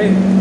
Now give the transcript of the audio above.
away.